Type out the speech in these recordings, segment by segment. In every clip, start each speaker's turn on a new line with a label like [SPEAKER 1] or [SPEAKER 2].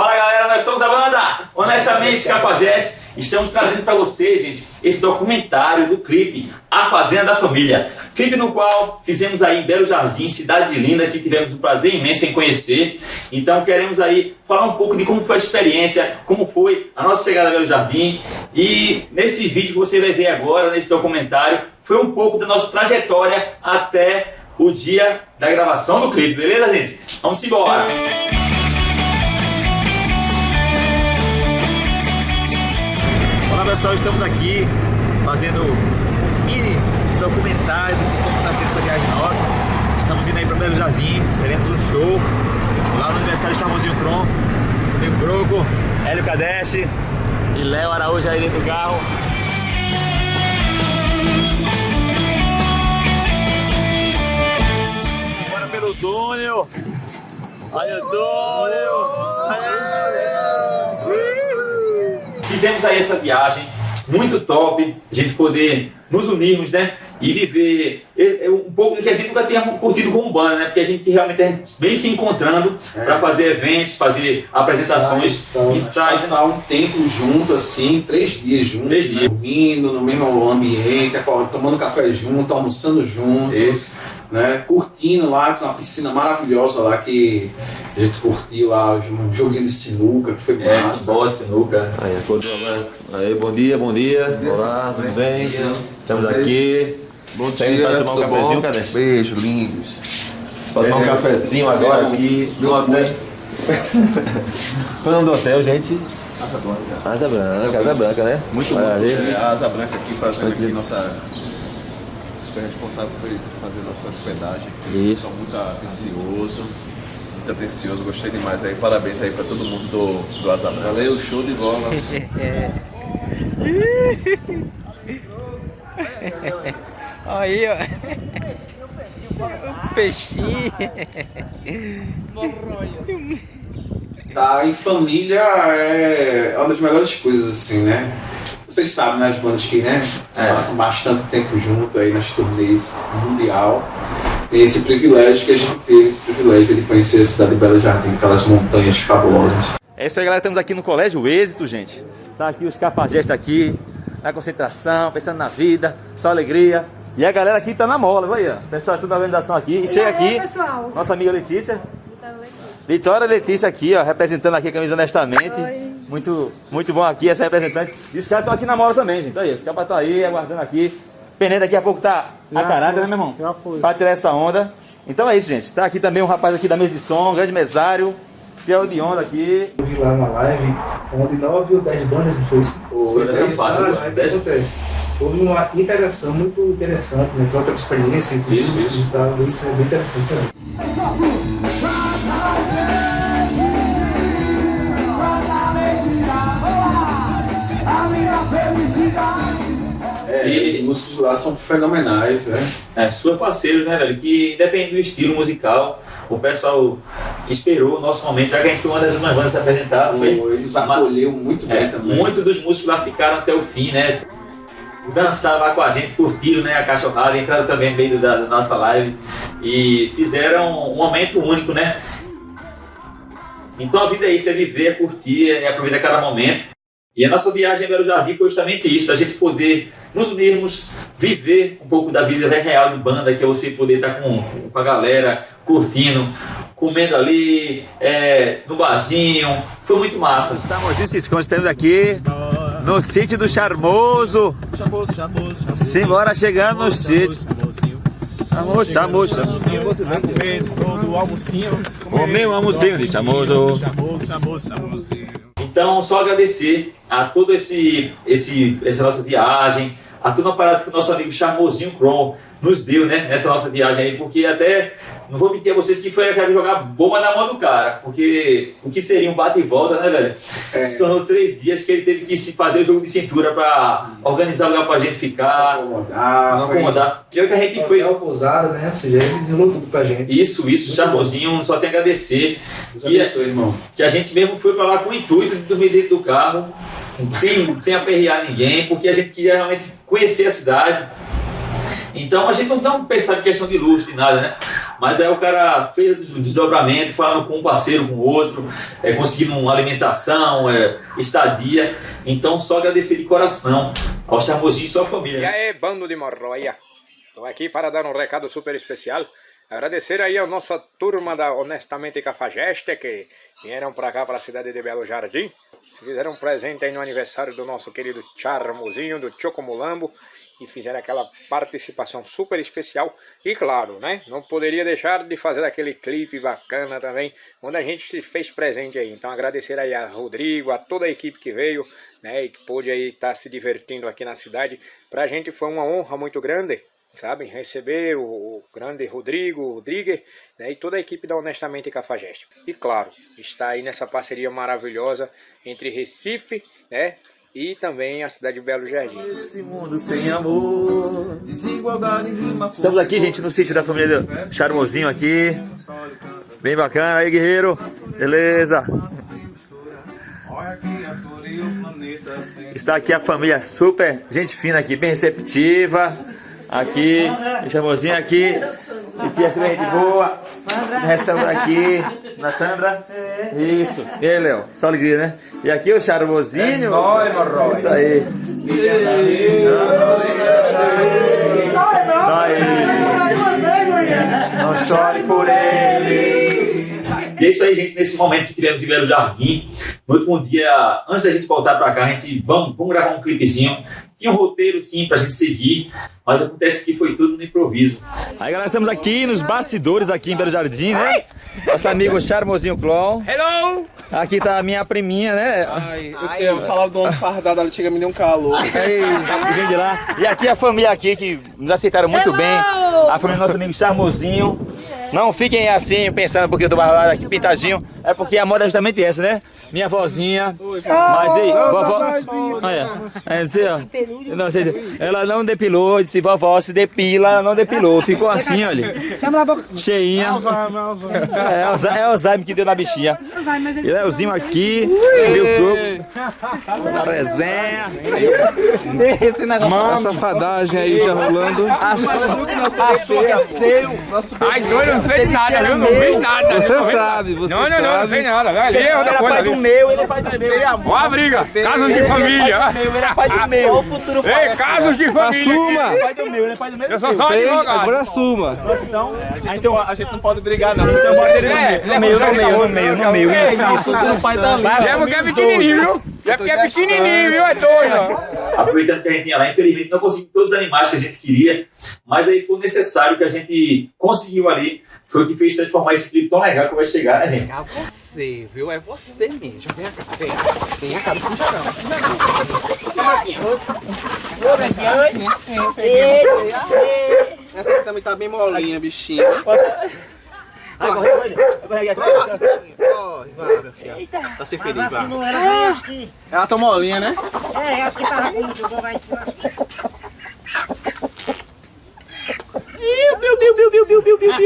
[SPEAKER 1] Fala galera, nós somos a banda Honestamente Cafajeste. Estamos trazendo para vocês, gente, esse documentário do clipe A Fazenda da Família. Clipe no qual fizemos aí em Belo Jardim, cidade linda, que tivemos o prazer imenso em conhecer. Então queremos aí falar um pouco de como foi a experiência, como foi a nossa chegada a Belo Jardim. E nesse vídeo que você vai ver agora, nesse documentário, foi um pouco da nossa trajetória até o dia da gravação do clipe, beleza, gente? Vamos embora! Olá pessoal, estamos aqui fazendo um mini documentário de como está sendo essa viagem nossa. Estamos indo aí para Belo Jardim, teremos um show lá no aniversário de Charmosinho Cron. Nosso amigo Broco, Hélio Cadeste e Léo Araújo aí dentro do carro. Bora pelo túnel! Olha o túnel! Fizemos aí essa viagem muito top, a gente poder nos unirmos, né? E viver um pouco que a gente nunca tinha curtido com o banda, né? Porque a gente realmente vem se encontrando é. para fazer eventos, fazer apresentações,
[SPEAKER 2] ensaios. Passar um tempo junto, assim, três dias juntos, três dias. dormindo no mesmo ambiente, tomando café junto, almoçando junto. Isso né? Curtindo lá, com uma piscina maravilhosa lá que a gente curtiu lá, um joguinho de sinuca, que foi
[SPEAKER 1] é, massa. boa sinuca.
[SPEAKER 3] Aí, aí, bom dia, bom dia. Olá, tudo bem? Estamos aqui.
[SPEAKER 2] Bom dia, para tomar um cafezinho, cadê? Beijo, lindos.
[SPEAKER 3] Para tomar um cafezinho agora aqui no hotel. Qual é o nome do hotel, gente?
[SPEAKER 2] Asa Branca.
[SPEAKER 3] Asa Branca, Asa Branca, né?
[SPEAKER 2] Muito bom. É, a Asa Branca aqui fazendo aqui nossa foi responsável por fazer nossa hospedagem. Isso. Sou muito atencioso, muito atencioso, gostei demais aí. Parabéns aí para todo mundo do, do Asa Valeu, show de bola.
[SPEAKER 4] aí, ó. O peixinho.
[SPEAKER 2] Tá, em família é uma das melhores coisas, assim, né? Vocês sabem, né, as bandas que né, é. passam bastante tempo junto aí nas turnês mundial. Tem esse privilégio que a gente teve, esse privilégio de conhecer a cidade de Belo Jardim, aquelas montanhas fabulosas.
[SPEAKER 1] É isso aí, galera. Estamos aqui no Colégio Êxito, gente. Tá aqui os cafajestes aqui, na concentração, pensando na vida, só alegria. E a galera aqui tá na mola, vai aí, ó. Pessoal, toda a organização aqui. E você aqui, pessoal. nossa amiga Letícia. Vitória Letícia aqui, ó, representando aqui a camisa honestamente. Oi. Muito, muito bom aqui, essa representante. E os caras estão aqui na mola também, gente. Aí, os caras estão aí, aguardando aqui. Peneira daqui a pouco tá a caráter, né, meu irmão? Já foi. Pra tirar essa onda. Então é isso, gente. Tá aqui também um rapaz aqui da mesa de som, um grande mesário. Fiel de onda aqui.
[SPEAKER 5] Eu vi lá uma live onde 9 ou 10 bandas não foi isso?
[SPEAKER 1] Foi, essa fácil, 10 ou 10.
[SPEAKER 5] Houve uma interação muito interessante, né? Troca de experiência entre isso, isso. e tal. Isso é bem interessante também.
[SPEAKER 2] É, e os músicos lá são fenomenais, né?
[SPEAKER 1] É, super parceiros, né, velho? Que independente do estilo musical, o pessoal esperou o nosso momento, já que a gente foi uma das últimas bandas a apresentar. Foi,
[SPEAKER 2] ele nos acolheu muito bem é, também.
[SPEAKER 1] Muitos dos músicos lá ficaram até o fim, né? Dançaram lá com a gente, curtiram né, a cachorrada, entraram também no meio da, da nossa live e fizeram um momento único, né? Então a vida é isso, é viver, é curtir, é aproveitar cada momento. E a nossa viagem em Belo Jardim foi justamente isso, a gente poder nos unirmos, viver um pouco da vida real de banda, que é você poder estar com, com a galera, curtindo, comendo ali, é, no barzinho. Foi muito massa. Se esconde, estamos aqui no sítio do Charmoso.
[SPEAKER 2] Charmoso, Charmoso, Charmoso.
[SPEAKER 1] Simbora chegando no sítio. Charmoso, Charmoso,
[SPEAKER 2] vai comer todo o almocinho.
[SPEAKER 1] Comer o almocinho de Charmoso.
[SPEAKER 2] Charmoso, Charmoso.
[SPEAKER 1] Então, só agradecer a toda esse, esse, essa nossa viagem, a toda a parada que o nosso amigo Charmosinho Cron nos deu, né, nessa nossa viagem aí, porque até, não vou mentir a vocês que foi aquela jogar bomba na mão do cara, porque o que seria um bate e volta, né, velho? É. Tornou três dias que ele teve que se fazer o jogo de cintura pra Isso. organizar lugar pra gente ficar.
[SPEAKER 2] Não acomodar.
[SPEAKER 1] Não acomodar. E é que a gente foi.
[SPEAKER 5] pousada, né? Ou seja, ele desenrolou tudo pra gente.
[SPEAKER 1] Isso, isso, Charmosinho, só tem a agradecer.
[SPEAKER 2] Deus que, abençoe, irmão.
[SPEAKER 1] Que a gente mesmo foi pra lá com o intuito de dormir dentro do carro, sem, sem aperrear ninguém, porque a gente queria realmente conhecer a cidade então a gente não, pensar em questão de luxo, de nada, né?
[SPEAKER 3] Mas aí o cara fez o desdobramento, falando com um parceiro, com outro, é, conseguindo uma alimentação, é, estadia. Então, só agradecer de coração ao Charmosinho e sua família.
[SPEAKER 6] E aí, bando de morroia. Estou aqui para dar um recado super especial. Agradecer aí a nossa turma da Honestamente Cafajeste que vieram para cá, para a cidade de Belo Jardim. Fizeram um presente aí no aniversário do nosso querido Charmozinho, do Chocomulambo. E fizeram aquela participação super especial. E claro, né? Não poderia deixar de fazer aquele clipe bacana também, onde a gente se fez presente aí. Então agradecer aí a Rodrigo, a toda a equipe que veio, né? E que pôde aí estar tá se divertindo aqui na cidade. Pra gente foi uma honra muito grande sabe? Receber o, o grande Rodrigo, o Rodrigues, né? e toda a equipe da Honestamente Cafajeste. E claro, está aí nessa parceria maravilhosa entre Recife, né? E também a cidade de Belo Jardim.
[SPEAKER 1] Esse mundo sem amor, desigualdade Estamos aqui, gente, no sítio da família do Charmosinho aqui. Bem bacana aí, guerreiro. Beleza. Está aqui a família super, gente fina aqui, bem receptiva. Aqui, chamozinho aqui. E tia super gente boa. Recebe aqui. Na Sandra? Isso. E aí, Léo? Só alegria, né? E aqui o charmosinho. É nóis, Morro. Isso aí. Não chore por ele.
[SPEAKER 3] E é isso aí, gente, nesse momento que tivemos em Belo Jardim. No último dia, antes da gente voltar pra cá, a gente vamos, vamos gravar um clipezinho tinha um roteiro sim pra gente seguir, mas acontece que foi tudo no improviso.
[SPEAKER 1] Aí galera, estamos aqui nos bastidores aqui em Belo Jardim, né? Nosso amigo Charmosinho Clon.
[SPEAKER 6] Hello!
[SPEAKER 1] Aqui tá a minha priminha, né?
[SPEAKER 2] Ai, eu, eu falar do homem fardado, ela chega a me deu um calor.
[SPEAKER 1] Aí, vem de lá. E aqui a família aqui que nos aceitaram muito Hello! bem. A família do nosso amigo Charmosinho. Não fiquem assim pensando porque eu tô barbado aqui pintadinho. É porque a moda é justamente essa, né? Minha vozinha. Mas aí, vovó. Olha, é, ó, não, sei, ela não depilou, disse vovó se depila, ela não depilou. Ficou assim, olha. Cheinha. É, é o Alzheimer que deu na bichinha. E Leozinho aqui, meu grupo. Essa resenha.
[SPEAKER 2] Esse negócio. Uma safadagem aí já rolando.
[SPEAKER 6] Açúcar seu. Ai, doido, não sei nada, viu? Não vi nada.
[SPEAKER 2] Você sabe, você
[SPEAKER 6] sabe. Não sei nada. Ali é outra coisa.
[SPEAKER 1] Ele é pai do meu, ele é pai do meu.
[SPEAKER 6] Ó a briga. Casos de família.
[SPEAKER 1] Ele é pai do meu.
[SPEAKER 7] Qual o futuro?
[SPEAKER 6] Ei, casos de família.
[SPEAKER 2] Assuma.
[SPEAKER 1] Ele é pai do meu, ele é pai do meu.
[SPEAKER 6] Eu sou só advogado.
[SPEAKER 2] Agora assuma.
[SPEAKER 1] Então,
[SPEAKER 2] então, a gente não pode brigar, não.
[SPEAKER 1] Então bota ele no meio, no meio, no meio, no meio. Isso,
[SPEAKER 2] o pai da Lívia.
[SPEAKER 6] É porque é pequenininho, viu? É porque é pequenininho, viu? É doido.
[SPEAKER 3] Aproveitando que a gente tinha lá, infelizmente não conseguimos todos os animais que a gente queria, mas aí foi necessário que a gente conseguiu ali foi o que fez transformar esse clipe tão legal que vai chegar, né, gente?
[SPEAKER 2] É você, viu? É você mesmo. Vem cá, vem cá. Vem cá, não puxa não. Essa aqui também tá bem molinha, bichinha.
[SPEAKER 1] Vai correr, vai correr aqui.
[SPEAKER 2] Corre, vai, meu filho. Tá sem feliz, vai. Ela tá molinha, né?
[SPEAKER 8] É, acho que tava muito, vai se
[SPEAKER 1] Meu Deus, meu Deus.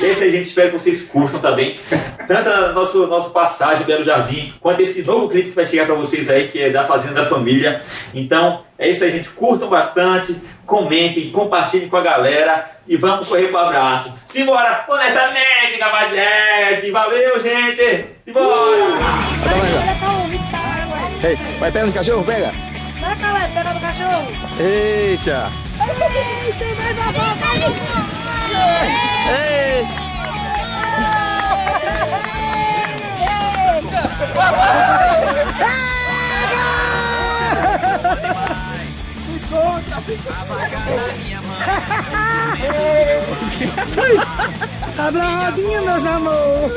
[SPEAKER 3] E é isso aí, gente. Espero que vocês curtam também. Tanto a nosso, nosso passagem Belo Jardim, quanto esse novo clipe que vai chegar para vocês aí, que é da Fazenda da Família. Então, é isso aí, gente. Curtam bastante, comentem, compartilhem com a galera e vamos correr pro abraço. Simbora, honestamente, capazete. Valeu, gente. Simbora.
[SPEAKER 1] Ei, vai pegar no cachorro, pega.
[SPEAKER 8] Vai, Calé, pega no cachorro.
[SPEAKER 1] Eita. Ei.
[SPEAKER 8] Abre a rodinha, meus amor.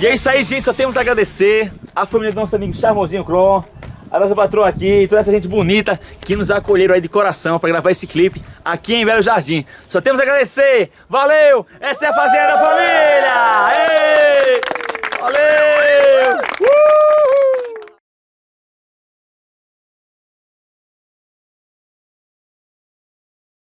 [SPEAKER 1] E é isso aí, gente. Só temos a agradecer a família do nosso amigo Charmosinho Cron, a nossa patroa aqui, toda essa gente bonita que nos acolheram aí de coração para gravar esse clipe aqui em Belo Jardim. Só temos a agradecer. Valeu! Essa é a Fazenda da Família! Ei! Valeu!